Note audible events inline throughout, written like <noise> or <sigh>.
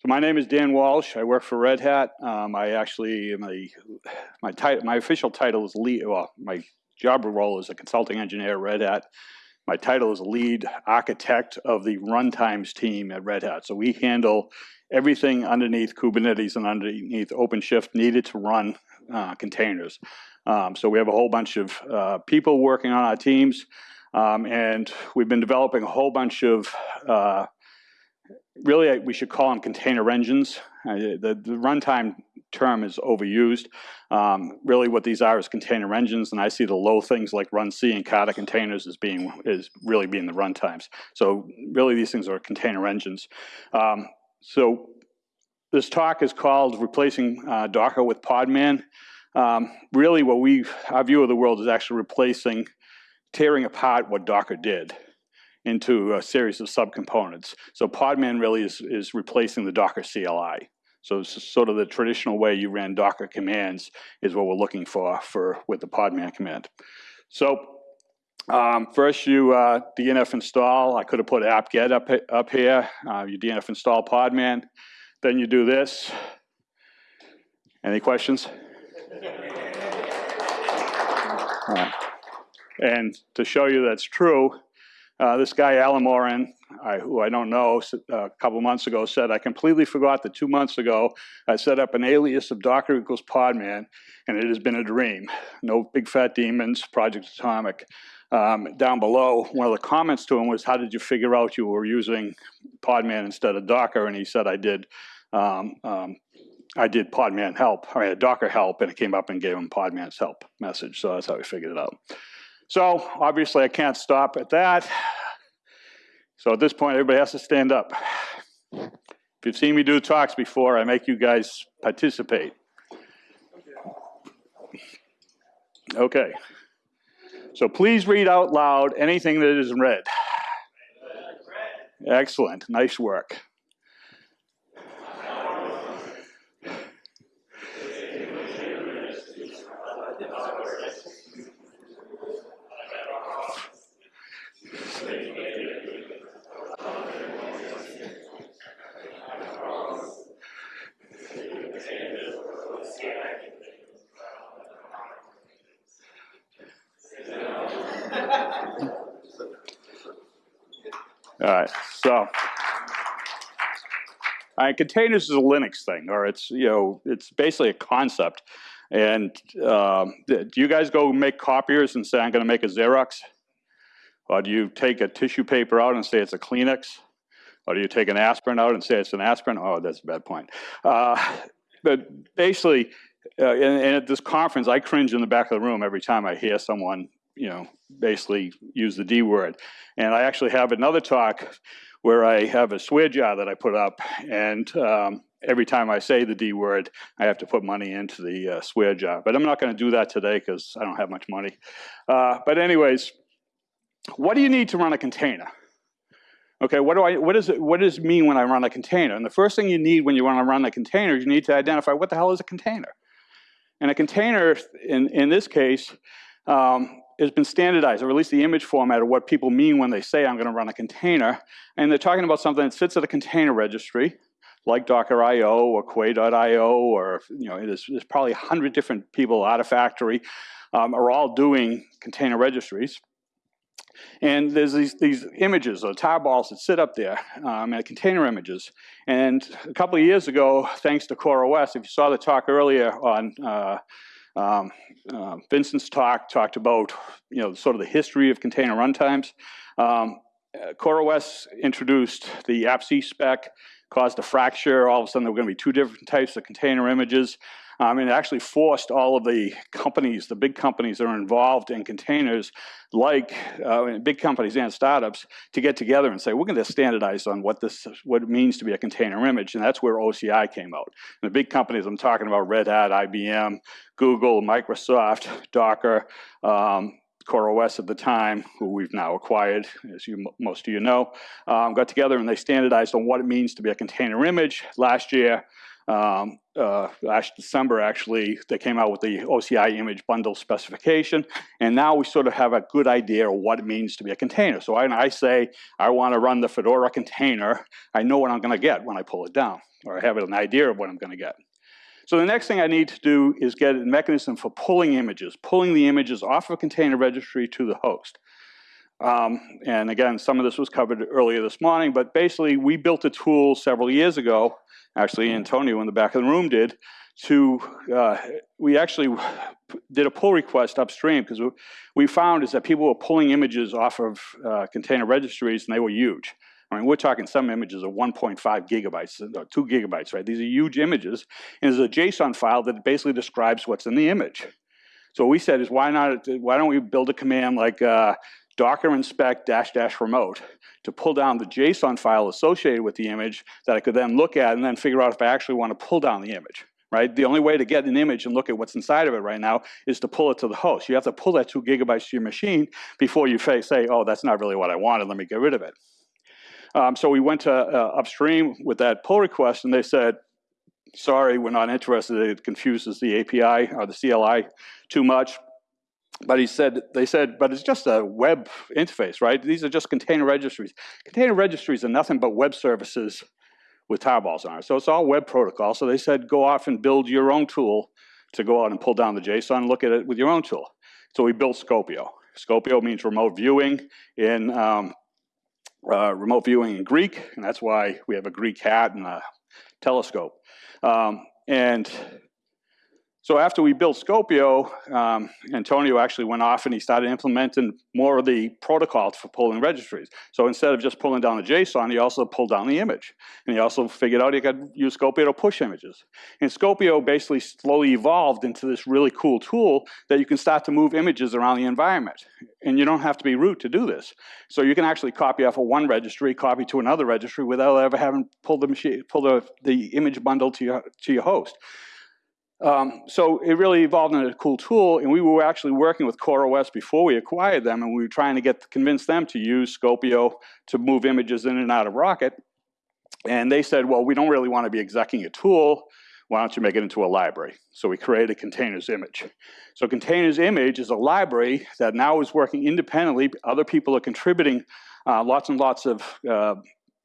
So my name is Dan Walsh. I work for Red Hat. Um, I actually my title, my official title is lead, well, my job role is a consulting engineer at Red Hat. My title is lead architect of the runtimes team at Red Hat. So we handle everything underneath Kubernetes and underneath OpenShift needed to run uh, containers. Um, so we have a whole bunch of uh, people working on our teams, um, and we've been developing a whole bunch of, uh, really we should call them container engines. Uh, the, the runtime term is overused. Um, really what these are is container engines, and I see the low things like run C and kata containers as being, is really being the runtimes. So really these things are container engines. Um, so this talk is called Replacing uh, Docker with Podman. Um, really what we, our view of the world is actually replacing, tearing apart what Docker did into a series of subcomponents. So Podman really is, is replacing the Docker CLI. So sort of the traditional way you ran Docker commands is what we're looking for for with the Podman command. So um, first you uh, DNF install. I could have put apt-get up, up here. Uh, you DNF install Podman. Then you do this. Any questions? And to show you that's true, uh, this guy, Alan Moran, I, who I don't know, uh, a couple months ago said, I completely forgot that two months ago I set up an alias of Docker equals Podman, and it has been a dream. No big fat daemons, Project Atomic. Um, down below, one of the comments to him was, how did you figure out you were using Podman instead of Docker? And he said, I did um, um, I did Podman help, I had Docker help, and it came up and gave him Podman's help message. So that's how we figured it out. So obviously I can't stop at that. So at this point, everybody has to stand up. If you've seen me do talks before, I make you guys participate. Okay. So please read out loud anything that is read. Excellent. Nice work. All right, so containers is a Linux thing, or it's you know it's basically a concept. And um, do you guys go make copiers and say I'm going to make a Xerox, or do you take a tissue paper out and say it's a Kleenex, or do you take an aspirin out and say it's an aspirin? Oh, that's a bad point. Uh, but basically, uh, and, and, at this conference, I cringe in the back of the room every time I hear someone you know, basically use the D word. And I actually have another talk where I have a swear jar that I put up, and um, every time I say the D word, I have to put money into the uh, swear jar. But I'm not going to do that today because I don't have much money. Uh, but anyways, what do you need to run a container? Okay, what do I? What does it? What does it mean when I run a container? And the first thing you need when you want to run a container, you need to identify what the hell is a container. And a container, in in this case, um, has been standardized, or at least the image format of what people mean when they say I'm going to run a container. And they're talking about something that sits at a container registry, like Docker.io or Quay.io, or you know, there's, there's probably 100 different people, Artifactory, um, are all doing container registries. And there's these, these images, or tarballs that sit up there, um, and container images. And a couple of years ago, thanks to CoreOS, if you saw the talk earlier on uh, um, uh, Vincent's talk talked about, you know, sort of the history of container runtimes. Um, uh, CoreOS introduced the AppC spec, caused a fracture. All of a sudden, there were going to be two different types of container images. Um, and it actually forced all of the companies, the big companies that are involved in containers, like uh, big companies and startups, to get together and say, we're going to standardize on what this, what it means to be a container image, and that's where OCI came out. And the big companies I'm talking about, Red Hat, IBM, Google, Microsoft, Docker, um, CoreOS at the time, who we've now acquired, as you most of you know, um, got together and they standardized on what it means to be a container image. Last year, Um, uh, last December, actually, they came out with the OCI image bundle specification, and now we sort of have a good idea of what it means to be a container. So when I say I want to run the Fedora container, I know what I'm going to get when I pull it down, or I have an idea of what I'm going to get. So the next thing I need to do is get a mechanism for pulling images, pulling the images off of a container registry to the host. Um, and again, some of this was covered earlier this morning, but basically we built a tool several years ago, actually Antonio in the back of the room did, to, uh, we actually did a pull request upstream because we found is that people were pulling images off of uh, container registries and they were huge. I mean, we're talking some images of 1.5 gigabytes, or uh, two gigabytes, right? These are huge images. And there's a JSON file that basically describes what's in the image. So what we said is why not, why don't we build a command like uh, docker inspect dash dash remote to pull down the JSON file associated with the image that I could then look at and then figure out if I actually want to pull down the image. Right? The only way to get an image and look at what's inside of it right now is to pull it to the host. You have to pull that two gigabytes to your machine before you say, oh, that's not really what I wanted, let me get rid of it. Um, so we went to uh, upstream with that pull request and they said, sorry, we're not interested, it confuses the API or the CLI too much. But he said, they said, but it's just a web interface, right? These are just container registries. Container registries are nothing but web services with tarballs on it. So it's all web protocol. So they said, go off and build your own tool to go out and pull down the JSON and look at it with your own tool. So we built Skopeo. Skopeo means remote viewing in um, uh, remote viewing in Greek, and that's why we have a Greek hat and a telescope. Um, and so after we built Skopeo, um, Antonio actually went off and he started implementing more of the protocols for pulling registries. So instead of just pulling down the JSON, he also pulled down the image. And he also figured out he could use Skopeo to push images. And Skopeo basically slowly evolved into this really cool tool that you can start to move images around the environment. And you don't have to be root to do this. So you can actually copy off of one registry, copy to another registry without ever having pulled the machine, pull the, the image bundle to your, to your host. Um, so it really evolved into a cool tool, and we were actually working with CoreOS before we acquired them, and we were trying to get convince them to use Skopeo to move images in and out of Rocket. And they said, well, we don't really want to be executing a tool. Why don't you make it into a library? So we created a containers image. So containers image is a library that now is working independently. Other people are contributing uh, lots and lots of uh,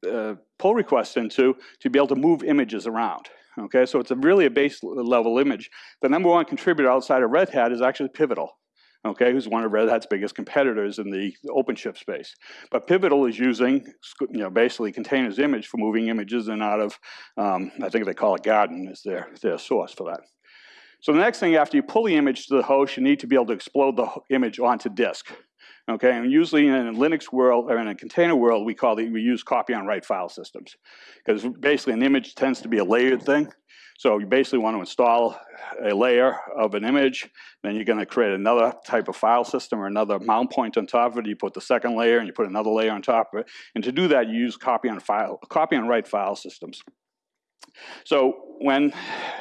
uh, pull requests into to be able to move images around. Okay, so it's a really a base level image. The number one contributor outside of Red Hat is actually Pivotal, okay, who's one of Red Hat's biggest competitors in the OpenShift space. But Pivotal is using, you know, basically containers image for moving images in out of, um, I think they call it Garden is their, their source for that. So the next thing, after you pull the image to the host, you need to be able to explode the image onto disk. Okay, and usually in a Linux world or in a container world, we call it, we use copy on write file systems. Because basically an image tends to be a layered thing. So you basically want to install a layer of an image, then you're going to create another type of file system or another mount point on top of it. You put the second layer and you put another layer on top of it. And to do that, you use copy on file, copy on write file systems. So when,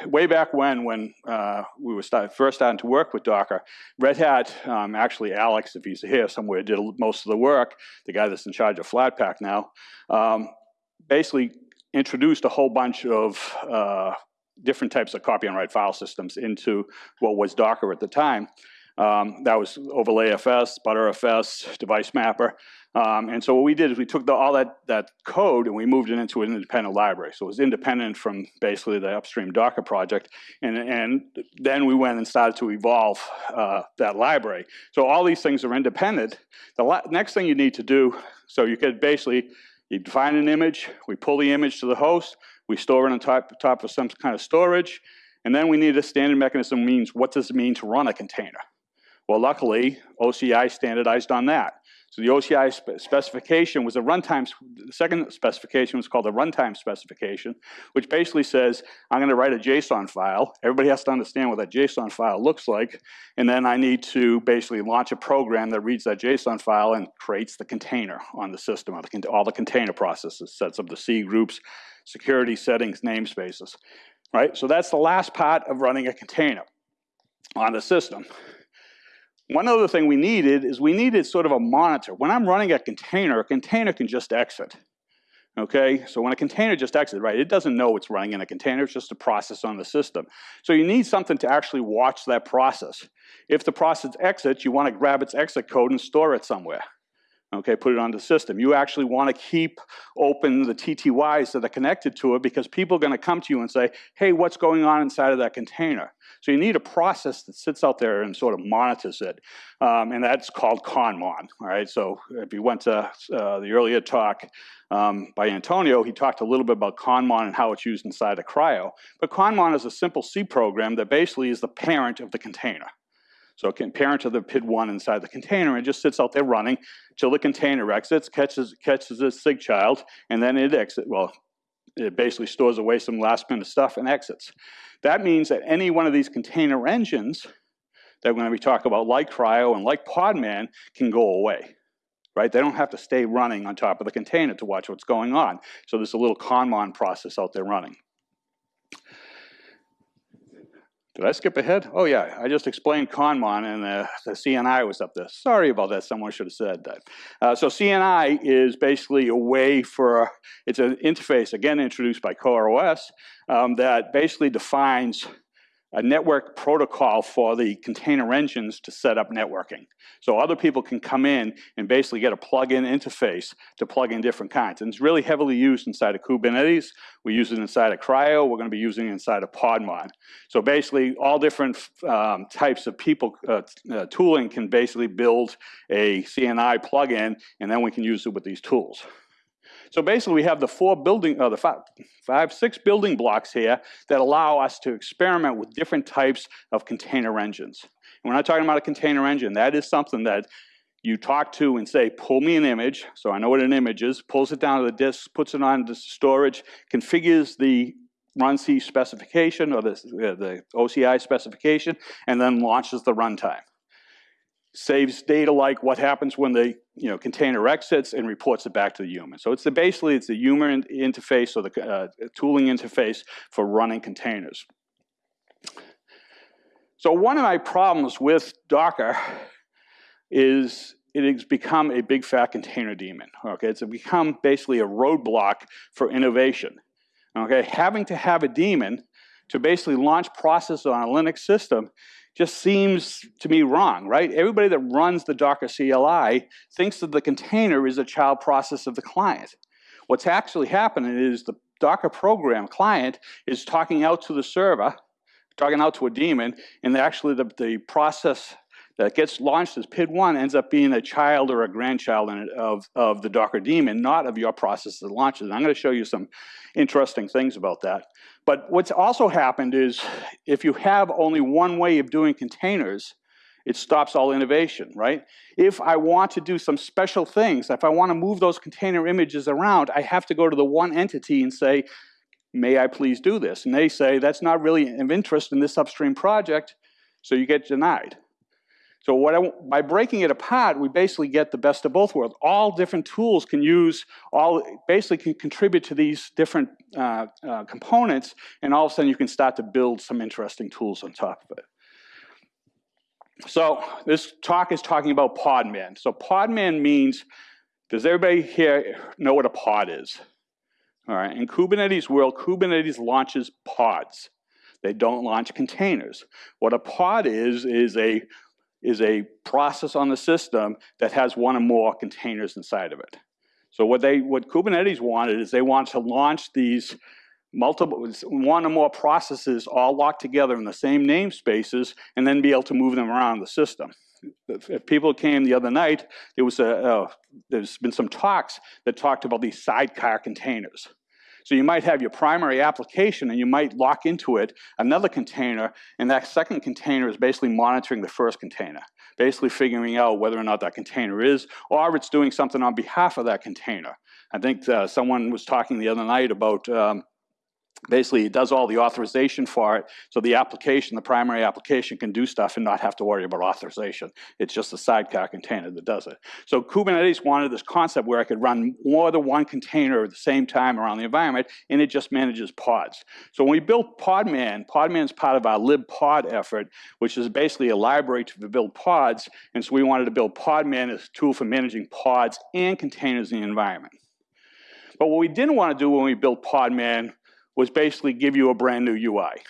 way back when, when uh, we were start, first starting to work with Docker, Red Hat, um, actually Alex, if he's here somewhere, did most of the work, the guy that's in charge of Flatpak now, um, basically introduced a whole bunch of uh, different types of copy and write file systems into what was Docker at the time. Um, that was OverlayFS, Btrfs, Device Mapper. Um, and so what we did is we took the, all that, that code and we moved it into an independent library. So it was independent from basically the upstream Docker project. And, and then we went and started to evolve uh, that library. So all these things are independent. The next thing you need to do, so you could basically, you define an image, we pull the image to the host, we store it on top, top of some kind of storage, and then we need a standard mechanism means what does it mean to run a container? Well, luckily, OCI standardized on that. So the OCI spe specification was a runtime, the second specification was called a runtime specification, which basically says, I'm gonna write a JSON file. Everybody has to understand what that JSON file looks like. And then I need to basically launch a program that reads that JSON file and creates the container on the system, all the container processes, sets up the C groups, security settings, namespaces, right? So that's the last part of running a container on the system. One other thing we needed is we needed sort of a monitor. When I'm running a container, a container can just exit. Okay, so when a container just exits, right, it doesn't know it's running in a container, it's just a process on the system. So you need something to actually watch that process. If the process exits, you want to grab its exit code and store it somewhere okay, put it on the system. You actually want to keep open the TTYs that are connected to it because people are going to come to you and say, hey, what's going on inside of that container? So you need a process that sits out there and sort of monitors it, um, and that's called ConMon, all right? So if you went to uh, the earlier talk um, by Antonio, he talked a little bit about ConMon and how it's used inside of CRI-O. But ConMon is a simple C program that basically is the parent of the container. So it can parent to the PID1 inside the container and just sits out there running till the container exits, catches, catches a SIG child, and then it exits. Well, it basically stores away some last minute stuff and exits. That means that any one of these container engines that we're going to be talking about, like CRI-O and like Podman, can go away. Right? They don't have to stay running on top of the container to watch what's going on. So there's a little ConMon process out there running. Did I skip ahead? Oh yeah, I just explained ConMon and the, the CNI was up there. Sorry about that, someone should have said that. Uh, so CNI is basically a way for, it's an interface, again introduced by CoreOS, um, that basically defines a network protocol for the container engines to set up networking. So other people can come in and basically get a plug-in interface to plug in different kinds. And it's really heavily used inside of Kubernetes. We use it inside of CRI-O. We're going to be using it inside of Podman. So basically, all different um, types of people uh, uh, tooling can basically build a CNI plugin, and then we can use it with these tools. So basically we have the four building, uh, the five, five, six building blocks here that allow us to experiment with different types of container engines. And we're not talking about a container engine. That is something that you talk to and say, pull me an image, so I know what an image is, pulls it down to the disk, puts it on the storage, configures the runC specification or the, uh, the OCI specification, and then launches the runtime saves data like what happens when the you know, container exits and reports it back to the human. So it's the, basically it's the human interface or the uh, tooling interface for running containers. So one of my problems with Docker is it has become a big fat container daemon. Okay, it's become basically a roadblock for innovation. Okay, having to have a daemon to basically launch processes on a Linux system just seems to me wrong, right? Everybody that runs the Docker CLI thinks that the container is a child process of the client. What's actually happening is the Docker program client is talking out to the server, talking out to a daemon, and actually the, the process that gets launched as PID1 ends up being a child or a grandchild of, of the Docker daemon, not of your process that launches. And I'm going to show you some interesting things about that. But what's also happened is if you have only one way of doing containers, it stops all innovation, right? If I want to do some special things, if I want to move those container images around, I have to go to the one entity and say, may I please do this? And they say, that's not really of interest in this upstream project, so you get denied. So what I, by breaking it apart, we basically get the best of both worlds. All different tools can use, all basically can contribute to these different uh, uh, components, and all of a sudden you can start to build some interesting tools on top of it. So this talk is talking about Podman. So Podman means, does everybody here know what a pod is? All right, in Kubernetes world, Kubernetes launches pods. They don't launch containers. What a pod is, is a is a process on the system that has one or more containers inside of it. So what they, what Kubernetes wanted is they want to launch these multiple, one or more processes all locked together in the same namespaces and then be able to move them around the system. If people came the other night, there was a, uh, there's been some talks that talked about these sidecar containers. So you might have your primary application and you might lock into it another container and that second container is basically monitoring the first container, basically figuring out whether or not that container is or it's doing something on behalf of that container. I think uh, someone was talking the other night about um, basically it does all the authorization for it so the application the primary application can do stuff and not have to worry about authorization. It's just a sidecar container that does it. So kubernetes wanted this concept where i could run more than one container at the same time around the environment and it just manages pods. So when we built podman podman is part of our libpod effort which is basically a library to build pods and so we wanted to build podman as a tool for managing pods and containers in the environment. But what we didn't want to do when we built Podman was basically give you a brand new UI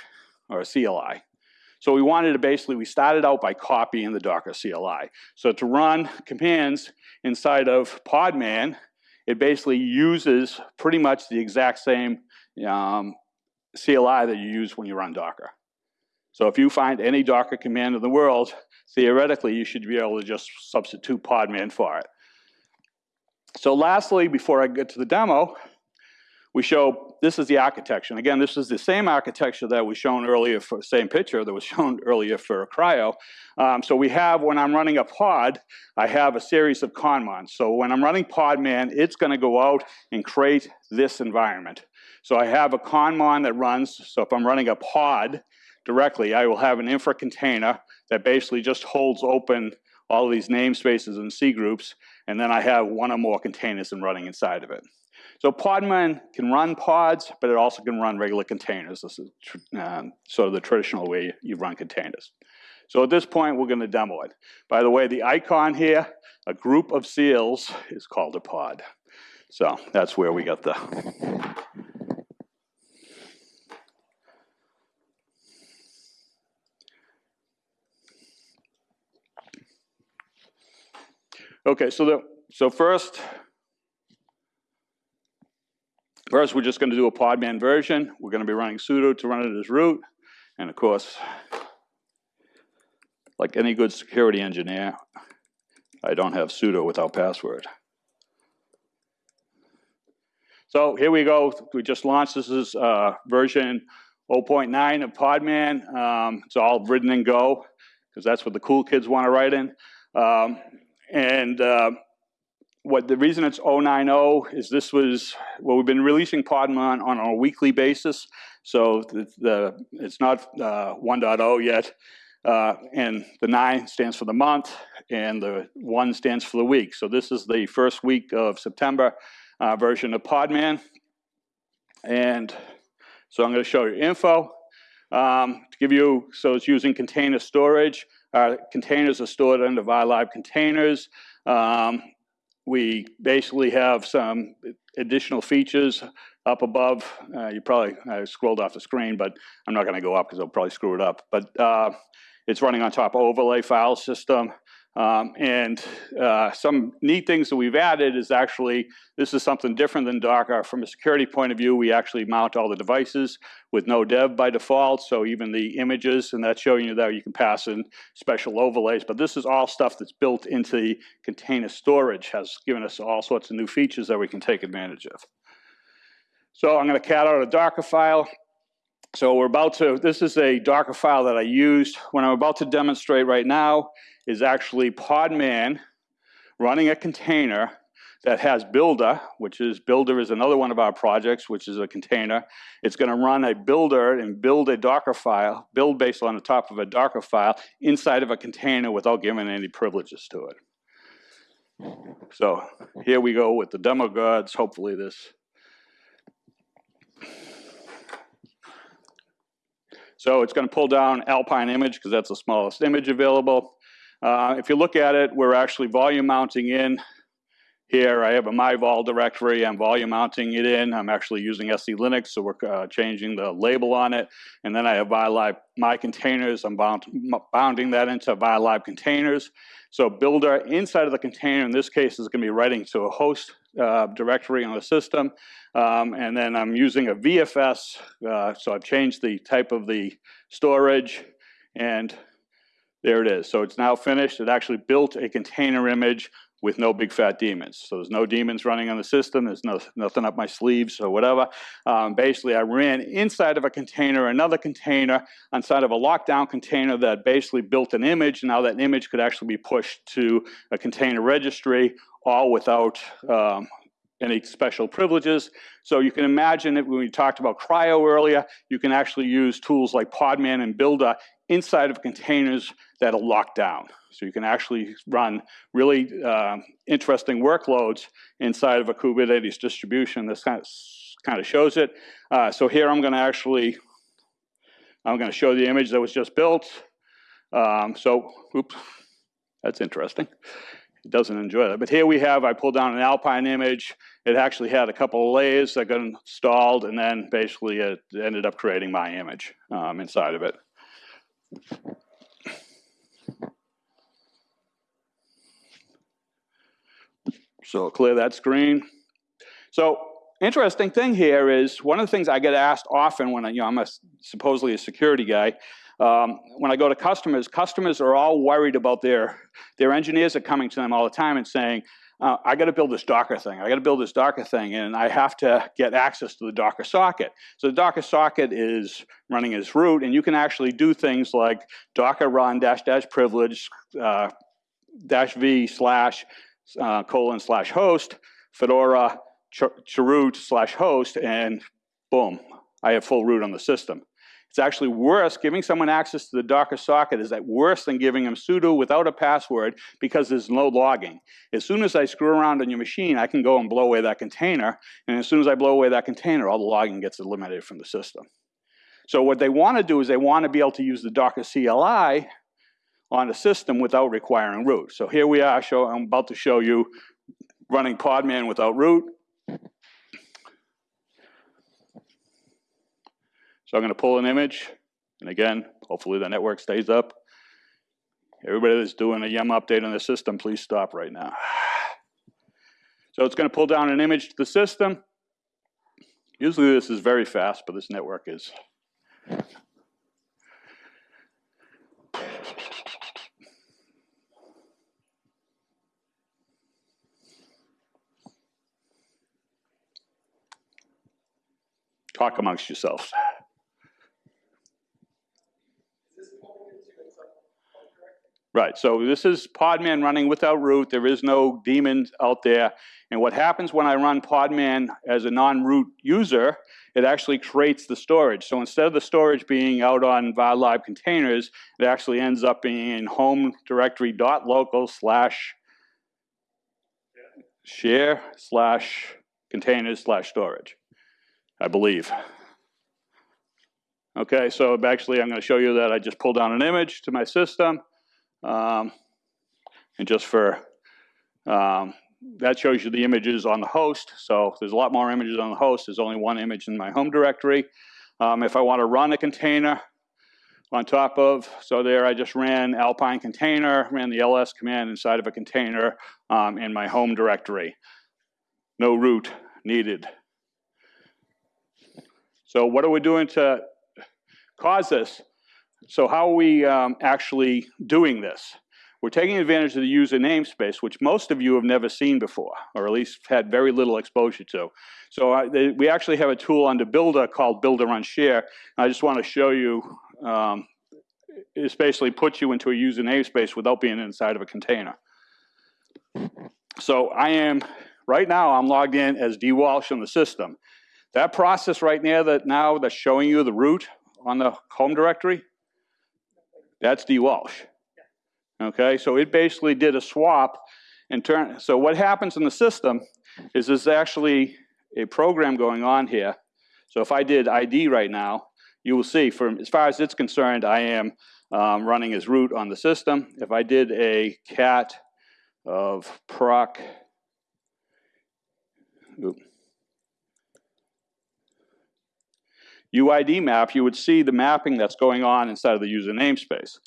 or a CLI. So we wanted to basically, we started out by copying the Docker CLI. So to run commands inside of Podman, it basically uses pretty much the exact same um, CLI that you use when you run Docker. So if you find any Docker command in the world, theoretically you should be able to just substitute Podman for it. So lastly, before I get to the demo, we show this is the architecture. And again, this is the same architecture that was shown earlier for the same picture that was <laughs> shown earlier for CRI-O. Um, so we have, when I'm running a pod, I have a series of conmons. So when I'm running Podman, it's gonna go out and create this environment. So I have a conmon that runs, so if I'm running a pod directly, I will have an infra container that basically just holds open all these namespaces and C groups, and then I have one or more containers and running inside of it. So Podman can run pods, but it also can run regular containers. This is um, sort of the traditional way you run containers. So at this point, we're going to demo it. By the way, the icon here, a group of seals, is called a pod. So that's where we got the Okay, so the so first, first we're just going to do a Podman version. We're going to be running sudo to run it as root, and of course, like any good security engineer, I don't have sudo without password. So here we go. We just launched. This is uh, version 0.9 of Podman. Um, it's all written in Go because that's what the cool kids want to write in. Um, and uh, what the reason it's 090 is this was, well, we've been releasing Podman on a weekly basis. So the, the it's not uh, 1.0 yet. Uh, and the 9 stands for the month, and the 1 stands for the week. So this is the first week of September uh, version of Podman. And so I'm going to show you info. Um, to give you, so it's using container storage. Our containers are stored under var lib containers. Um, we basically have some additional features up above. Uh, you probably I scrolled off the screen, but I'm not going to go up because I'll probably screw it up. But uh, it's running on top of overlay file system. Um, and uh, some neat things that we've added is actually, this is something different than Docker. From a security point of view, we actually mount all the devices with no dev by default, so even the images, and that's showing you that you can pass in special overlays. But this is all stuff that's built into the container storage, has given us all sorts of new features that we can take advantage of. So I'm gonna cat out a Docker file. So we're about to, this is a Docker file that I used. When I'm about to demonstrate right now, is actually Podman running a container that has Buildah, which is Buildah is another one of our projects, which is a container. It's going to run a Buildah and build a Docker file, build based on the top of a Docker file inside of a container without giving any privileges to it. So here we go with the demo gods. Hopefully this. So it's going to pull down Alpine image because that's the smallest image available. Uh, if you look at it, we're actually volume mounting in here. I have a myvol directory. I'm volume mounting it in. I'm actually using SE Linux, so we're uh, changing the label on it. And then I have var lib my containers. I'm bound, bounding that into var lib containers. So Buildah inside of the container, in this case, is going to be writing to a host uh, directory on the system. Um, and then I'm using a VFS. Uh, so I've changed the type of the storage and there it is. So it's now finished. It actually built a container image with no big fat daemons. So there's no daemons running on the system. There's no, nothing up my sleeves or whatever. Um, basically, I ran inside of a container, another container, inside of a lockdown container that basically built an image. Now that image could actually be pushed to a container registry, all without um, any special privileges. So you can imagine that when we talked about CRI-O earlier, you can actually use tools like Podman and Buildah inside of containers that are locked down. So you can actually run really uh, interesting workloads inside of a Kubernetes distribution. This kind of, kind of shows it. Uh, so here I'm going to actually, I'm going to show the image that was just built. Um, so, oops, that's interesting. it doesn't enjoy that. But here we have, I pulled down an Alpine image. It actually had a couple of layers that got installed, and then basically it ended up creating my image um, inside of it. So clear that screen. So interesting thing here is one of the things I get asked often when I, you know, I'm a, supposedly a security guy, um, when I go to customers, customers are all worried about their, their engineers are coming to them all the time and saying, uh, I got to build this Docker thing. I got to build this Docker thing, and I have to get access to the Docker socket. So the Docker socket is running as root, and you can actually do things like Docker run dash dash privilege uh, dash v slash uh, colon slash host fedora chroot slash host, and boom, I have full root on the system. It's actually worse, giving someone access to the Docker socket is that worse than giving them sudo without a password because there's no logging. As soon as I screw around on your machine, I can go and blow away that container, and as soon as I blow away that container, all the logging gets eliminated from the system. So what they want to do is they want to be able to use the Docker CLI on a system without requiring root. So here we are, show, I'm about to show you running Podman without root. So I'm going to pull an image, and again, hopefully the network stays up. Everybody that's doing a YUM update on the system, please stop right now. So it's going to pull down an image to the system. Usually this is very fast, but this network is. Talk amongst yourselves. Right, so this is Podman running without root. There is no daemon out there. And what happens when I run Podman as a non-root user, it actually creates the storage. So instead of the storage being out on var containers, it actually ends up being in home directory dot local slash share slash containers slash storage, I believe. Okay, so actually I'm going to show you that I just pulled down an image to my system. Um, and just for, um, that shows you the images on the host. So there's a lot more images on the host. There's only one image in my home directory. Um, if I want to run a container on top of, so there I just ran Alpine container, ran the ls command inside of a container um, in my home directory. No root needed. So what are we doing to cause this? So how are we um, actually doing this? We're taking advantage of the user namespace, which most of you have never seen before, or at least had very little exposure to. So uh, they, we actually have a tool under Buildah called Buildah unshare. I just want to show you, um, it basically puts you into a user namespace without being inside of a container. So I am, right now I'm logged in as D. Walsh on the system. That process right now that now that's showing you the root on the home directory, that's dwalsh. Okay, so it basically did a swap and turn. So what happens in the system is there's actually a program going on here. So if I did ID right now, you will see from as far as it's concerned, I am um, running as root on the system. If I did a cat of proc, oops, UID map, you would see the mapping that's going on inside of the user namespace.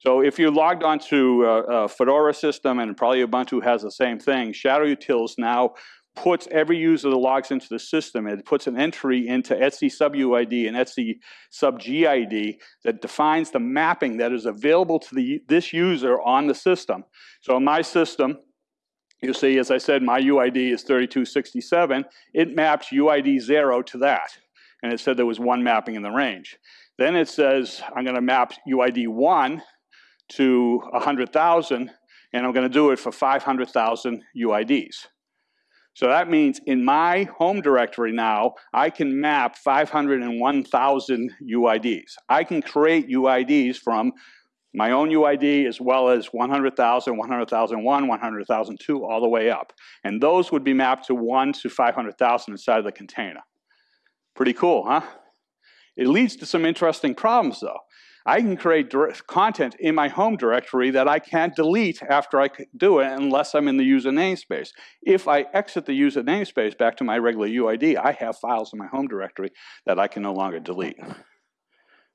So if you logged onto a, a Fedora system, and probably Ubuntu has the same thing, Shadow Utils now puts every user that logs into the system, it puts an entry into etc sub UID and etc sub GID that defines the mapping that is available to the, this user on the system. So in my system, you see, as I said, my UID is 3267. It maps UID 0 to that and it said there was one mapping in the range. Then it says I'm going to map UID 1 to 100,000, and I'm going to do it for 500,000 UIDs. So that means in my home directory now, I can map 501,000 UIDs. I can create UIDs from my own UID as well as 100,000, 100,001, 100,002, all the way up. And those would be mapped to 1 to 500,000 inside of the container. Pretty cool, huh? It leads to some interesting problems though. I can create content in my home directory that I can't delete after I do it unless I'm in the user namespace. If I exit the user namespace back to my regular UID, I have files in my home directory that I can no longer delete.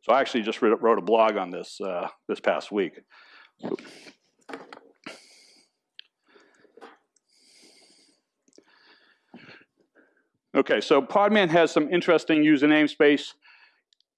So I actually just wrote a blog on this uh, this past week. Okay, so Podman has some interesting user namespace.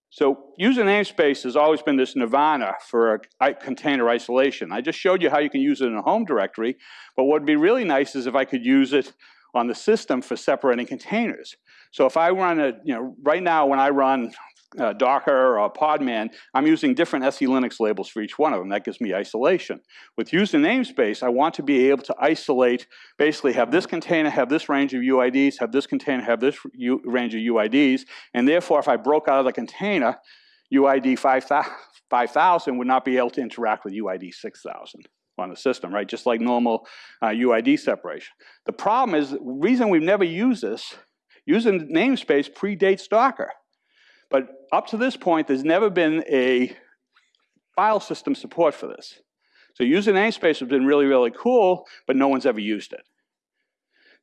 So user namespace has always been this nirvana for container isolation. I just showed you how you can use it in a home directory, but what would be really nice is if I could use it on the system for separating containers. So if I run a, you know, right now when I run uh, Docker or Podman, I'm using different SE Linux labels for each one of them. That gives me isolation. With user namespace, I want to be able to isolate, basically have this container have this range of UIDs, have this container have this U range of UIDs, and therefore if I broke out of the container, UID 5000 would not be able to interact with UID 6000 on the system, right? Just like normal uh, UID separation. The problem is, the reason we've never used this, using namespace predates Docker. But up to this point, there's never been a file system support for this. So using namespace has been really, really cool, but no one's ever used it.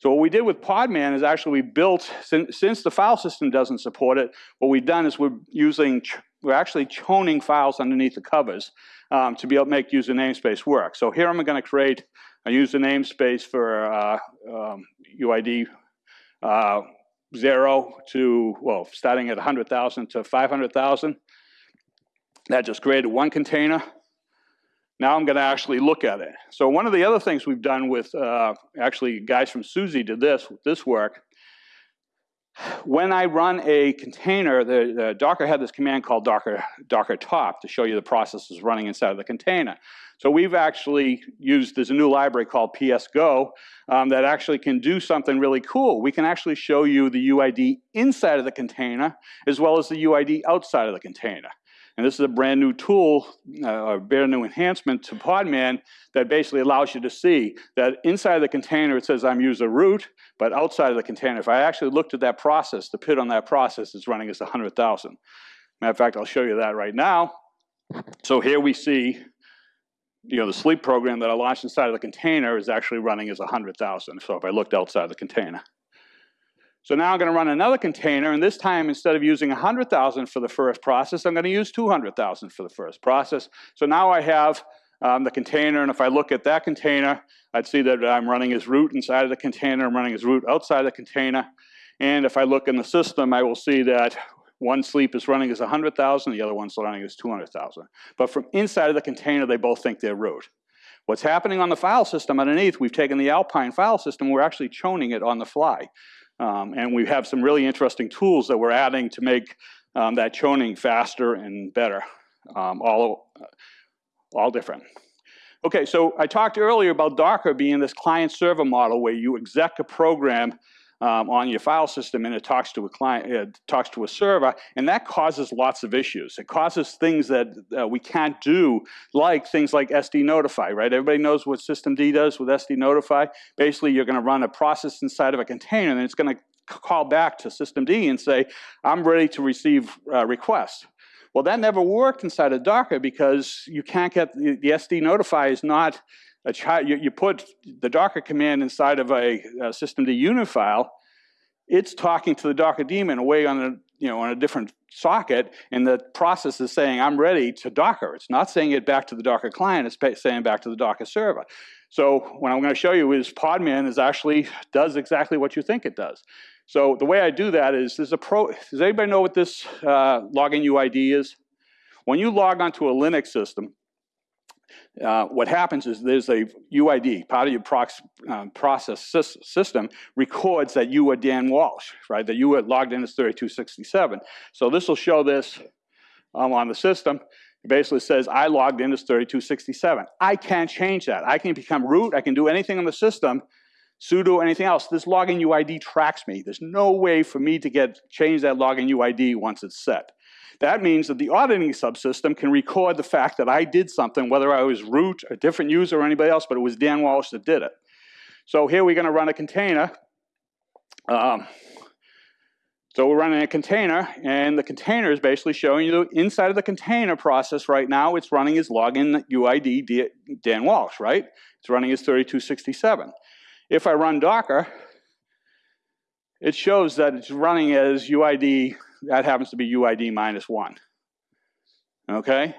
So what we did with Podman is actually we built, since, since the file system doesn't support it, what we've done is we're using, we're actually chowning files underneath the covers um, to be able to make user namespace work. So here I'm gonna create a user namespace for uh, um, UID uh, zero to, well, starting at 100,000 to 500,000. That just created one container. Now I'm going to actually look at it. So one of the other things we've done with, uh, actually guys from SUSE did this, this work, when I run a container, the, the, Docker had this command called Docker, Docker top to show you the processes running inside of the container. So we've actually used, there's a new library called PSGO um, that actually can do something really cool. We can actually show you the UID inside of the container as well as the UID outside of the container. And this is a brand new tool, uh, a brand new enhancement to Podman that basically allows you to see that inside the container it says I'm user root, but outside of the container, if I actually looked at that process, the PID on that process is running as 100,000. Matter of fact, I'll show you that right now. So here we see you know, the sleep program that I launched inside of the container is actually running as 100,000. So if I looked outside of the container. So now I'm going to run another container, and this time instead of using 100,000 for the first process, I'm going to use 200,000 for the first process. So now I have um, the container, and if I look at that container, I'd see that I'm running as root inside of the container, I'm running as root outside of the container. And if I look in the system, I will see that one sleep is running as 100,000, the other one's running as 200,000. But from inside of the container, they both think they're root. What's happening on the file system underneath, we've taken the Alpine file system, we're actually chowning it on the fly. Um, and we have some really interesting tools that we're adding to make um, that chowning faster and better, um, all, all different. Okay, so I talked earlier about Docker being this client-server model where you exec a program um, on your file system and it talks to a client, it talks to a server, and that causes lots of issues. It causes things that uh, we can't do, like things like SD Notify, right? Everybody knows what System D does with SD Notify. Basically, you're gonna run a process inside of a container and it's gonna call back to System D and say, I'm ready to receive uh, requests. Well, that never worked inside of Docker because you can't get, the, the SD Notify is not a child, you, you, put the Docker command inside of a, a systemd unit file, it's talking to the Docker daemon away on a, you know, on a different socket, and the process is saying, I'm ready to Docker. It's not saying it back to the Docker client, it's saying back to the Docker server. So what I'm going to show you is Podman is actually does exactly what you think it does. So the way I do that is, there's a pro, does anybody know what this uh, login UID is? When you log onto a Linux system, uh, what happens is there's a UID, part of your prox, uh, process system records that you are Dan Walsh, right? That you were logged in as 3267. So this will show this um, on the system. It basically says, I logged in as 3267. I can't change that. I can become root, I can do anything on the system, sudo anything else. This login UID tracks me. There's no way for me to get change that login UID once it's set. That means that the auditing subsystem can record the fact that I did something, whether I was root, a different user, or anybody else, but it was Dan Walsh that did it. So here we're going to run a container. Um, So we're running a container, and the container is basically showing you inside of the container process right now, it's running as login UID Dan Walsh, right? It's running as 3267. If I run Docker, it shows that it's running as UID, that happens to be UID minus one. Okay?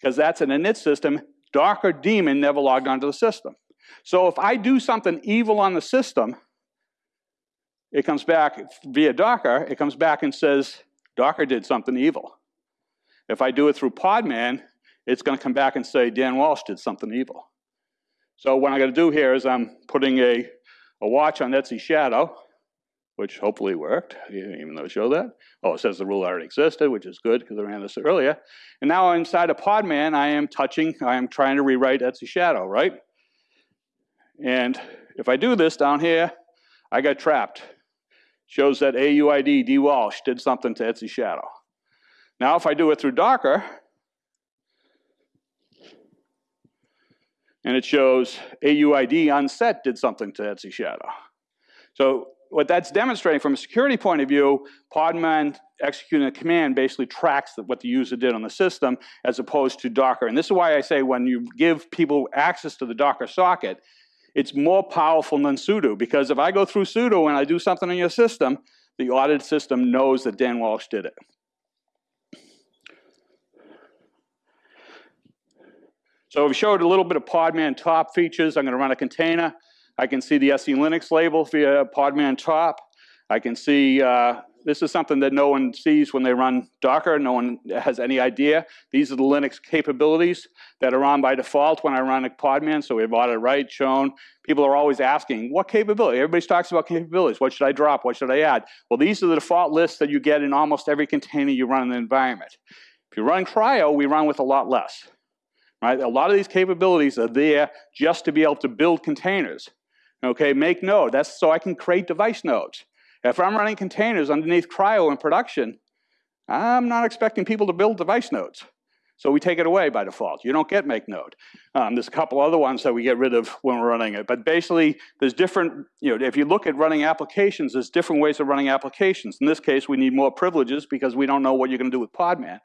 Because that's an init system. Docker daemon never logged onto the system. So if I do something evil on the system, it comes back via Docker, it comes back and says, Docker did something evil. If I do it through Podman, it's going to come back and say, Dan Walsh did something evil. So what I'm going to do here is I'm putting a, a watch on etc Shadow, which hopefully worked, even though it showed that. Oh, it says the rule already existed, which is good because I ran this earlier. And now inside of Podman, I am touching, I am trying to rewrite etc Shadow, right? And if I do this down here, I got trapped shows that AUID D Walsh did something to etc Shadow. Now if I do it through Docker, and it shows AUID unset did something to etc Shadow. So what that's demonstrating from a security point of view, Podman executing a command basically tracks what the user did on the system as opposed to Docker. And this is why I say when you give people access to the Docker socket, it's more powerful than sudo because if I go through sudo and I do something in your system, the audit system knows that Dan Walsh did it. So we showed a little bit of Podman top features. I'm going to run a container. I can see the SELinux label via Podman top. I can see uh, this is something that no one sees when they run Docker. No one has any idea. These are the Linux capabilities that are on by default when I run a Podman. So we have audit write shown. People are always asking, what capability? Everybody talks about capabilities. What should I drop? What should I add? Well, these are the default lists that you get in almost every container you run in the environment. If you run CRI-O, we run with a lot less. Right? A lot of these capabilities are there just to be able to build containers. Okay, make node. That's so I can create device nodes. If I'm running containers underneath CRI-O in production, I'm not expecting people to build device nodes. So we take it away by default. You don't get make node. Um, there's a couple other ones that we get rid of when we're running it. But basically, there's different, you know, if you look at running applications, there's different ways of running applications. In this case, we need more privileges because we don't know what you're going to do with Podman.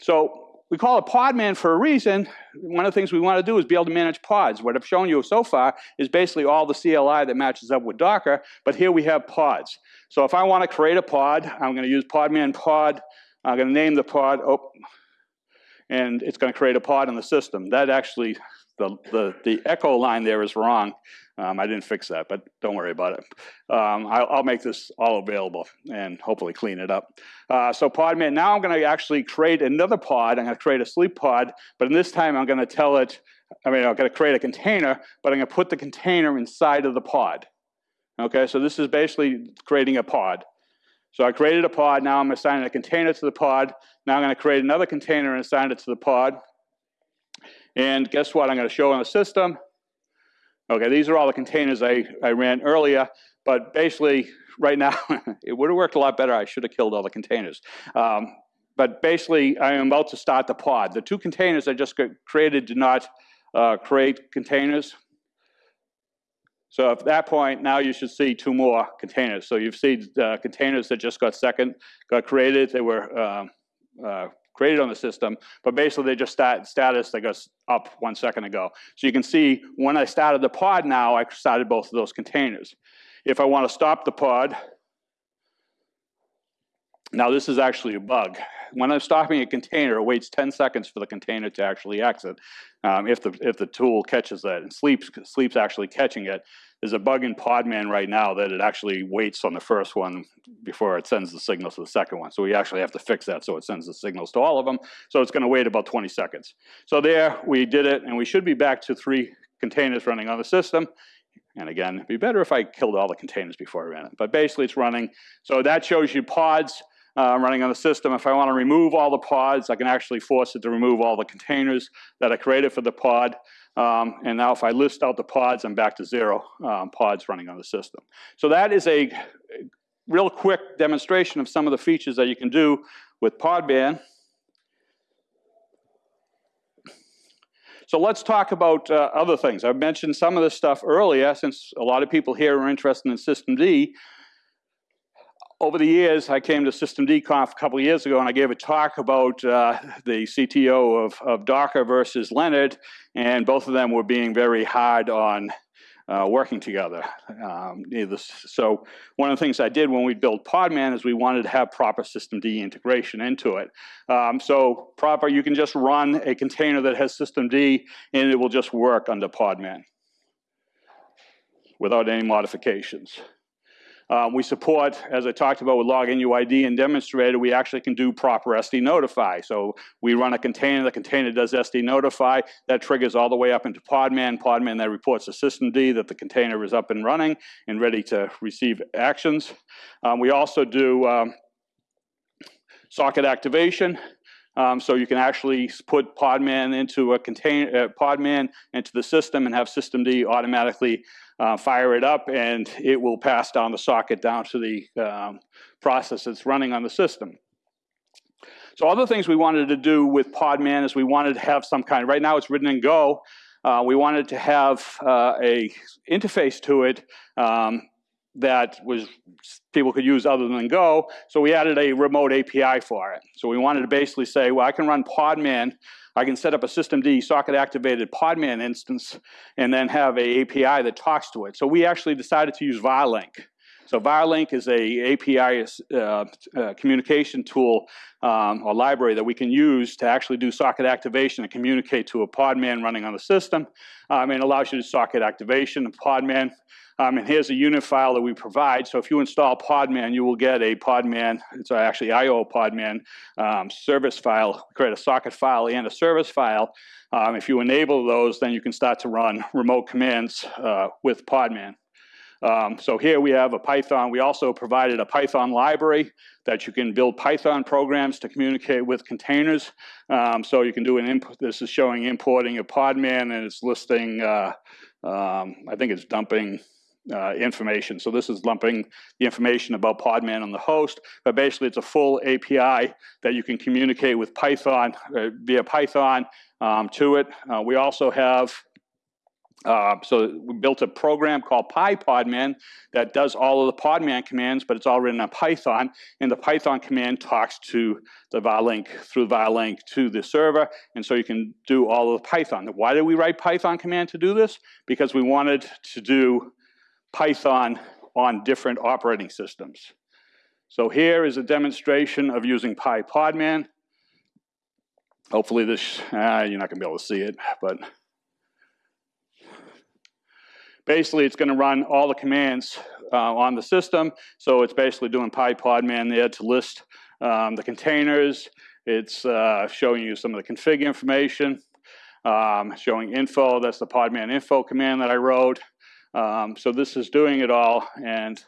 So we call it Podman for a reason. One of the things we want to do is be able to manage pods. What I've shown you so far is basically all the CLI that matches up with Docker, but here we have pods. So if I want to create a pod, I'm going to use Podman pod. I'm going to name the pod, oh, and it's going to create a pod in the system. That actually, the, the, the echo line there is wrong. Um, I didn't fix that, but don't worry about it. Um, I'll, I'll, make this all available and hopefully clean it up. Uh, so Podman, now I'm going to actually create another pod. I'm going to create a sleep pod, but in this time I'm going to tell it, I mean, I'm going to create a container, but I'm going to put the container inside of the pod. Okay, so this is basically creating a pod. So I created a pod, now I'm assigning a container to the pod. Now I'm going to create another container and assign it to the pod. And guess what? I'm going to show on the system. Okay, these are all the containers I, I ran earlier, but basically right now, <laughs> it would have worked a lot better. I should have killed all the containers. Um, but basically, I am about to start the pod. The two containers I just created did not uh, create containers. So at that point, now you should see two more containers. So you've seen uh, containers that just got second, got created. They were um, uh, created on the system, but basically they just start status that goes up one second ago. So you can see when I started the pod now, I started both of those containers. If I want to stop the pod, now this is actually a bug. When I'm stopping a container, it waits 10 seconds for the container to actually exit um, if, the, if the tool catches that. And Sleep's, Sleep's actually catching it. There's a bug in Podman right now that it actually waits on the first one before it sends the signals to the second one. So we actually have to fix that so it sends the signals to all of them. So it's going to wait about 20 seconds. So there, we did it, and we should be back to three containers running on the system. And again, it'd be better if I killed all the containers before I ran it. But basically, it's running. So that shows you pods uh, running on the system. If I want to remove all the pods, I can actually force it to remove all the containers that I created for the pod. Um, and now if I list out the pods, I'm back to zero um, pods running on the system. So that is a real quick demonstration of some of the features that you can do with Podman. So let's talk about uh, other things. I've mentioned some of this stuff earlier since a lot of people here are interested in System D. over the years, I came to System Conf a couple of years ago and I gave a talk about uh, the CTO of, of Docker versus Lennart, and both of them were being very hard on uh, working together. Um, so one of the things I did when we built Podman is we wanted to have proper systemd integration into it. Um, so proper, you can just run a container that has systemd and it will just work under Podman without any modifications. Um, we support, as I talked about with login UID and demonstrated, we actually can do proper SD notify. So we run a container, the container does SD notify, that triggers all the way up into Podman. Podman then reports to systemd that the container is up and running and ready to receive actions. Um, we also do um, socket activation. Um, so you can actually put Podman into a container, uh, Podman into the system and have systemd automatically uh, fire it up, and it will pass down the socket down to the um, process that's running on the system. So other things we wanted to do with Podman is we wanted to have some kind, right now it's written in Go, uh, we wanted to have uh, a interface to it um, that was people could use other than Go. So we added a remote API for it. So we wanted to basically say, well, I can run Podman. I can set up a systemd socket activated Podman instance and then have a API that talks to it. So we actually decided to use Varlink. So Varlink is a API uh, uh, communication tool um, or library that we can use to actually do socket activation and communicate to a Podman running on the system. Um, and allows you to socket activation of Podman. Um, and here's a unit file that we provide. So if you install Podman, you will get a Podman, it's actually IO Podman um, service file, create a socket file and a service file. Um, if you enable those, then you can start to run remote commands uh, with Podman. Um, so here we have a Python. We also provided a Python library that you can build Python programs to communicate with containers. Um, so you can do an input. This is showing importing a Podman, and it's listing. Uh, um, I think it's dumping uh, information. So this is lumping the information about Podman on the host, but basically it's a full API that you can communicate with Python uh, via Python um, to it. Uh, we also have uh, so we built a program called PyPodman that does all of the Podman commands, but it's all written in Python. And the Python command talks to the Varlink through Varlink to the server. And so you can do all of the Python. Why did we write Python command to do this? Because we wanted to do Python on different operating systems. So here is a demonstration of using PyPodman. Hopefully this, uh, you're not gonna be able to see it, but basically it's gonna run all the commands uh, on the system. So it's basically doing PyPodman there to list um, the containers. It's uh, showing you some of the config information, um, showing info, that's the podman info command that I wrote. Um, so this is doing it all, and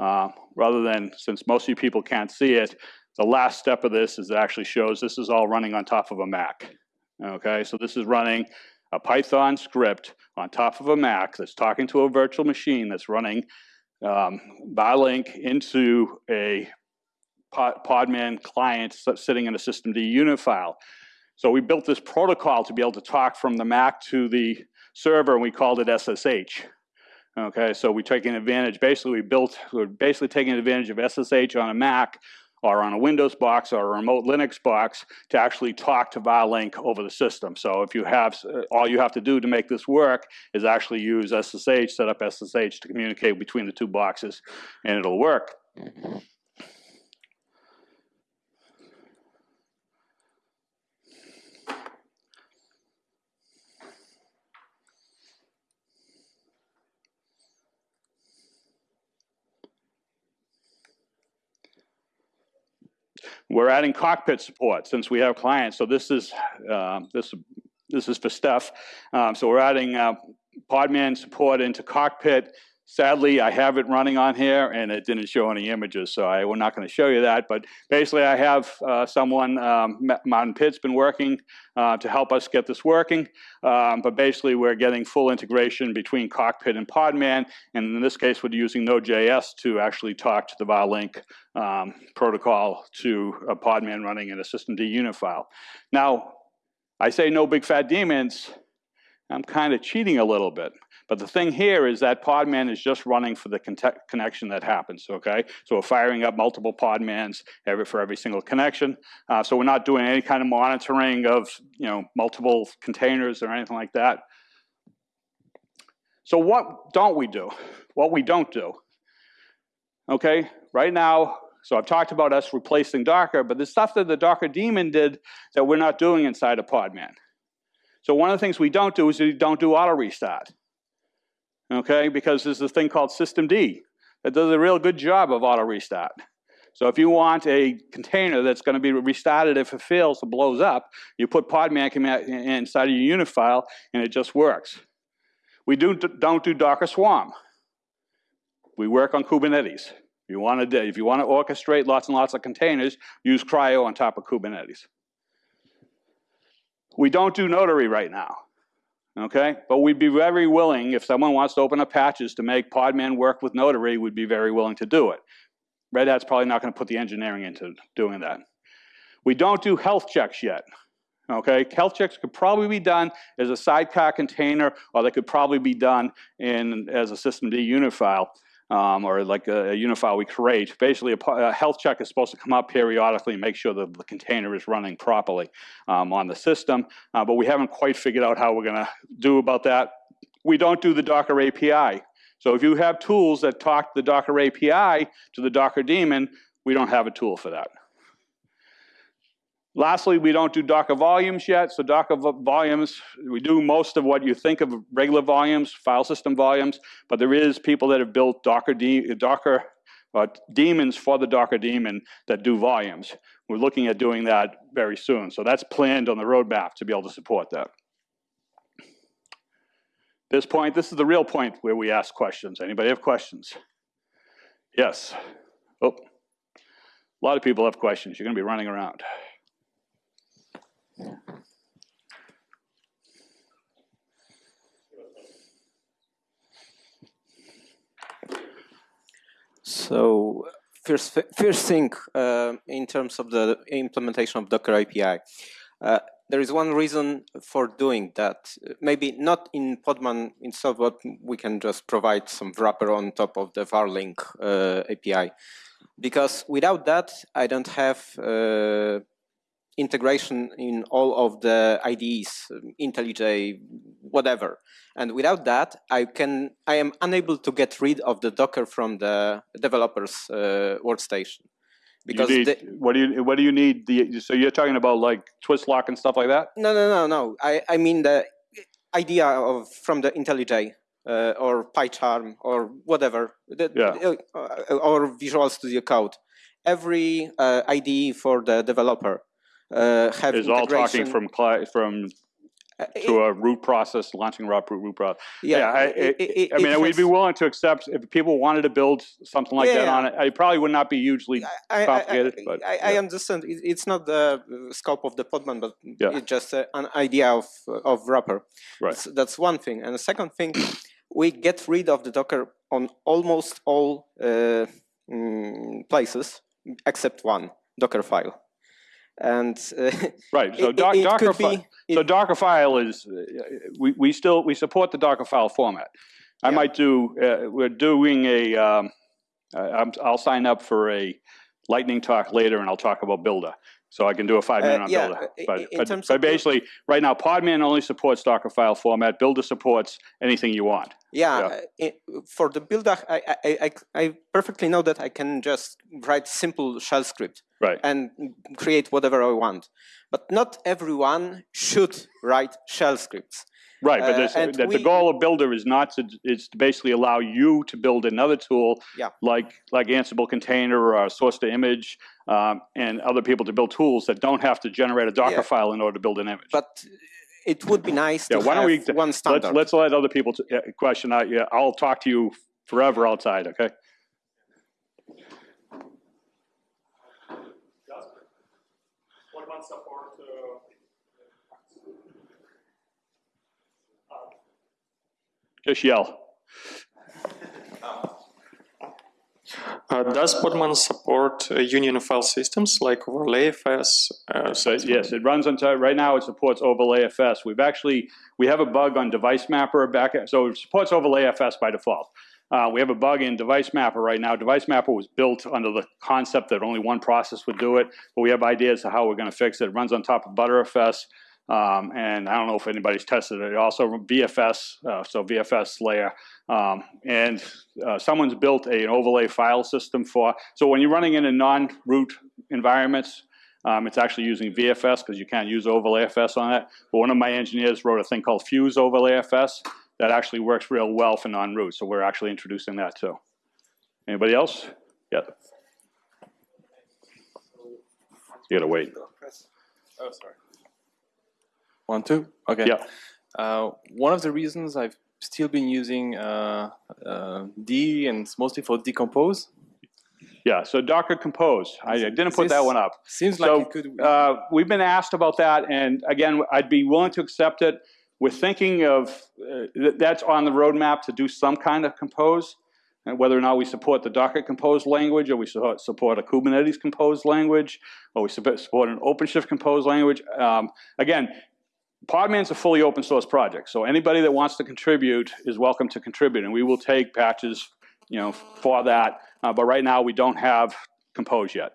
uh, rather than, since most of you people can't see it, the last step of this is actually shows this is all running on top of a Mac. Okay, so this is running a Python script on top of a Mac that's talking to a virtual machine that's running um, Varlink into a Podman client sitting in a systemd unit file. So we built this protocol to be able to talk from the Mac to the server and we called it SSH. Okay, so we're taking advantage, basically we built, we're basically taking advantage of SSH on a Mac or on a Windows box or a remote Linux box to actually talk to Varlink over the system. So if you have, uh, all you have to do to make this work is actually use SSH, set up SSH to communicate between the two boxes and it'll work. Mm-hmm. We're adding cockpit support since we have clients. So this is uh, this this is for Steph. Um, so we're adding uh, Podman support into cockpit. Sadly, I have it running on here and it didn't show any images, so I, we're not going to show you that. But basically, I have uh, someone, um, Martin Pitt's been working uh, to help us get this working. Um, but basically, we're getting full integration between Cockpit and Podman. And in this case, we're using Node.js to actually talk to the Varlink um, protocol to a Podman running in a systemd unit file. Now, I say no big fat daemons. I'm kind of cheating a little bit But the thing here is that Podman is just running for the connection that happens, okay? So we're firing up multiple Podmans every, for every single connection. Uh, so we're not doing any kind of monitoring of, you know, multiple containers or anything like that. So what don't we do? What we don't do, okay? Right now, so I've talked about us replacing Docker, but the stuff that the Docker daemon did that we're not doing inside of Podman. So one of the things we don't do is we don't do auto restart. Okay, because there's a thing called systemd that does a real good job of auto restart. So if you want a container that's going to be restarted if it fails or blows up, you put Podman inside of your unit file and it just works. We do, don't do Docker Swarm. We work on Kubernetes. If you want to, if you want to orchestrate lots and lots of containers, use CRI-O on top of Kubernetes. We don't do Notary right now, okay? But we'd be very willing, if someone wants to open up patches to make Podman work with Notary, we'd be very willing to do it. Red Hat's probably not going to put the engineering into doing that. We don't do health checks yet. Okay, health checks could probably be done as a sidecar container, or they could probably be done in as a systemd unit file um, or like a, a unit file we create. Basically, a, a, health check is supposed to come up periodically and make sure that the container is running properly um, on the system, uh, but we haven't quite figured out how we're going to do about that. We don't do the Docker API. So if you have tools that talk the Docker API to the Docker daemon, we don't have a tool for that. Lastly, we don't do Docker volumes yet. So Docker volumes, we do most of what you think of regular volumes, file system volumes, but there is people that have built Docker, Docker uh, daemons for the Docker daemon that do volumes. We're looking at doing that very soon. So that's planned on the roadmap to be able to support that. This point, this is the real point where we ask questions. Anybody have questions? Yes. Oh, a lot of people have questions. You're going to be running around. So first, first thing uh, in terms of the implementation of Docker API, uh, there is one reason for doing that. Maybe not in Podman itself, but we can just provide some wrapper on top of the Varlink uh, API. Because without that, I don't have uh, integration in all of the IDEs, IntelliJ, whatever. And without that, I can I am unable to get rid of the Docker from the developer's uh, workstation. Because need, what do you what do you need? The, so you're talking about like Twistlock and stuff like that? No, no, no, no. I I mean the idea of from the IntelliJ uh, or PyCharm or whatever, the, yeah. uh, or Visual Studio Code. Every uh, IDE for the developer uh, have is all talking from from uh, to a root process, launching root root process. Yeah, yeah I, it, it, I mean, we'd be willing to accept if people wanted to build something like yeah, that on it. It probably would not be hugely I, complicated. I, but I, yeah. I, understand it's not the scope of the Podman, but it's just an idea of of wrapper. Right. So that's one thing, and the second thing, we get rid of the Docker on almost all uh, mm, places except one Docker file and uh, right so it, doc, it docker be, so dockerfile is uh, we, we still we support the dockerfile format i yeah. might do uh, we're doing a um, i'll sign up for a lightning talk later and i'll talk about buildah so I can do a five minute uh, on yeah, Buildah. But, but, but basically, right now, Podman only supports Dockerfile format. Buildah supports anything you want. Yeah, yeah. It, for the Buildah, I, I, I, I, perfectly know that I can just write simple shell script right. and create whatever I want. But not everyone should write shell scripts. Right, but uh, the, we, the goal of Buildah is not to is to basically allow you to build another tool yeah. like like Ansible container or source to image um, and other people to build tools that don't have to generate a Docker yeah. file in order to build an image. But it would be nice yeah, to why don't we, one standard. Let's, let's let other people question. I, yeah, I'll talk to you forever outside, okay? Just yell. Uh, does Podman support uh, union file systems like OverlayFS? Uh, So, yes, it runs on, right now it supports OverlayFS. We've actually, we have a bug on Device Mapper back, so it supports OverlayFS by default. Uh, we have a bug in Device Mapper right now. Device Mapper was built under the concept that only one process would do it, but we have ideas of how we're gonna fix it. It runs on top of Btrfs. Um, and I don't know if anybody's tested it. Also VFS, uh, so VFS layer. Um, and uh, someone's built a, an overlay file system for, so when you're running in a non-root environments, um, it's actually using VFS because you can't use overlayFS on it. But one of my engineers wrote a thing called Fuse overlayFS that actually works real well for non-root. So we're actually introducing that too. Anybody else? Yeah. You gotta wait. Oh, sorry. One, two? Okay. Yeah. Uh, one of the reasons I've still been using uh, uh, D and it's mostly for decompose. Yeah, so Docker Compose. I, I didn't put that one up. Seems like So, it could. uh, we've been asked about that, and again, I'd be willing to accept it. We're thinking of, uh, th- that's on the roadmap to do some kind of compose, and whether or not we support the Docker Compose language, or we su- support a Kubernetes Compose language, or we sup- support an OpenShift Compose language. Um, Again, Podman's a fully open source project, so anybody that wants to contribute is welcome to contribute, and we will take patches, you know, for that. Uh, But right now, we don't have Compose yet.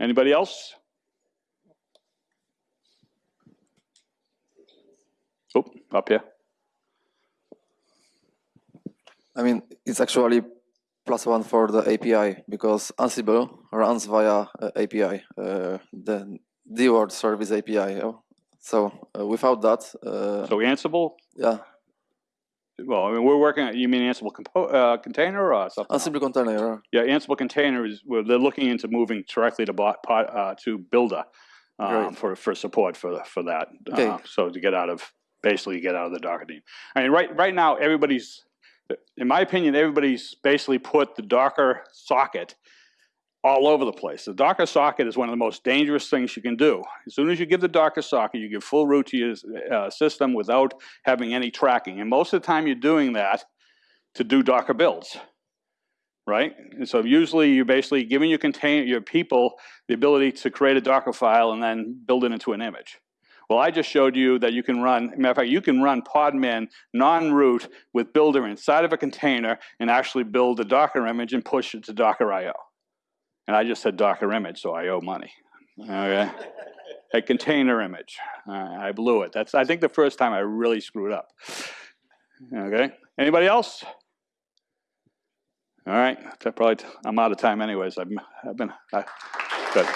Anybody else? Oh, up here. I mean, it's actually plus one for the API because Ansible runs via uh, API, uh, the DWORD service API. So uh, without that, uh, So Ansible, yeah, well, I mean, we're working, on- you mean Ansible compo- uh, container or something? else? Ansible container. Yeah, Ansible container is, well, they're looking into moving directly to bot, pod- uh, to Buildah um, for, for support for, for that. Okay. Uh, So to get out of, basically get out of the Docker team. I mean, right, right now, everybody's, in my opinion, everybody's basically put the Docker socket all over the place. The Docker socket is one of the most dangerous things you can do. As soon as you give the Docker socket, you give full root to your uh, system without having any tracking. And most of the time, you're doing that to do Docker builds, right? And so usually, you're basically giving your contain your people the ability to create a Docker file and then build it into an image. Well, I just showed you that you can run, matter of fact, you can run Podman non-root with Buildah inside of a container and actually build a Docker image and push it to Docker IO. And I just said Docker image, so I owe money. Okay, a container image. Uh, I blew it. That's I think the first time I really screwed up. Okay, anybody else? All right, that probably I'm out of time anyways. I've, I've been I, good.